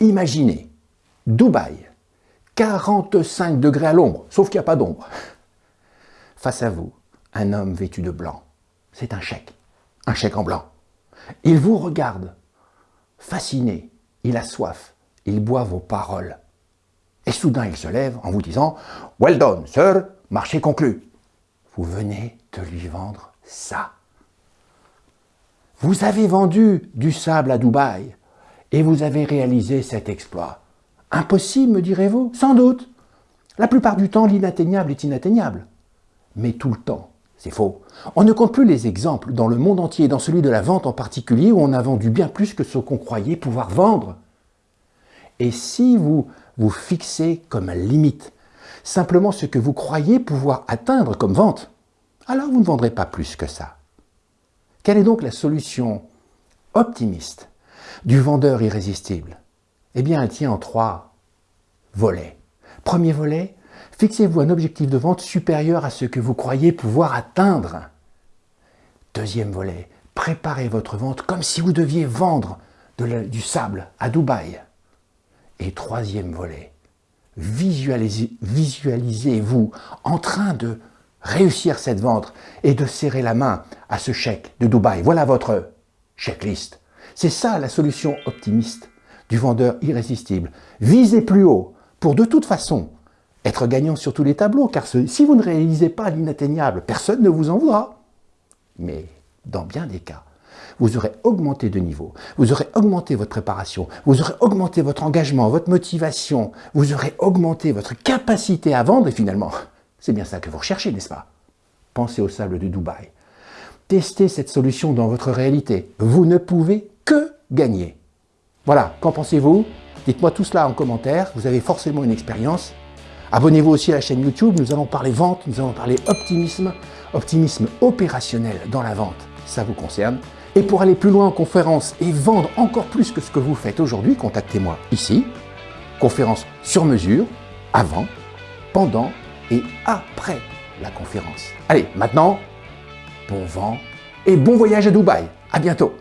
Imaginez, Dubaï, 45 degrés à l'ombre, sauf qu'il n'y a pas d'ombre. Face à vous, un homme vêtu de blanc. C'est un chèque, un chèque en blanc. Il vous regarde, fasciné, il a soif, il boit vos paroles. Et soudain, il se lève en vous disant « Well done, sir, marché conclu ». Vous venez de lui vendre ça. Vous avez vendu du sable à Dubaï et vous avez réalisé cet exploit. Impossible, me direz-vous Sans doute. La plupart du temps, l'inatteignable est inatteignable. Mais tout le temps, c'est faux. On ne compte plus les exemples dans le monde entier, dans celui de la vente en particulier, où on a vendu bien plus que ce qu'on croyait pouvoir vendre. Et si vous vous fixez comme limite simplement ce que vous croyez pouvoir atteindre comme vente, alors vous ne vendrez pas plus que ça. Quelle est donc la solution optimiste du vendeur irrésistible Eh bien, elle tient en trois volets. Premier volet, fixez-vous un objectif de vente supérieur à ce que vous croyez pouvoir atteindre. Deuxième volet, préparez votre vente comme si vous deviez vendre du sable à Dubaï. Et troisième volet, visualisez-vous en train de réussir cette vente et de serrer la main à ce chèque de Dubaï. Voilà votre checklist. C'est ça la solution optimiste du vendeur irrésistible. Visez plus haut pour de toute façon être gagnant sur tous les tableaux, car si vous ne réalisez pas l'inatteignable, personne ne vous en voudra. Mais dans bien des cas, vous aurez augmenté de niveau, vous aurez augmenté votre préparation, vous aurez augmenté votre engagement, votre motivation, vous aurez augmenté votre capacité à vendre et finalement, c'est bien ça que vous recherchez, n'est-ce pas? Pensez au sable de Dubaï. Testez cette solution dans votre réalité. Vous ne pouvez que gagner. Voilà, qu'en pensez-vous? Dites-moi tout cela en commentaire, vous avez forcément une expérience. Abonnez-vous aussi à la chaîne YouTube, nous allons parler vente, nous allons parler optimisme, optimisme opérationnel dans la vente, ça vous concerne. Et pour aller plus loin en conférence et vendre encore plus que ce que vous faites aujourd'hui, contactez-moi ici. Conférence sur mesure, avant, pendant et après la conférence. Allez, maintenant, bon vent et bon voyage à Dubaï. À bientôt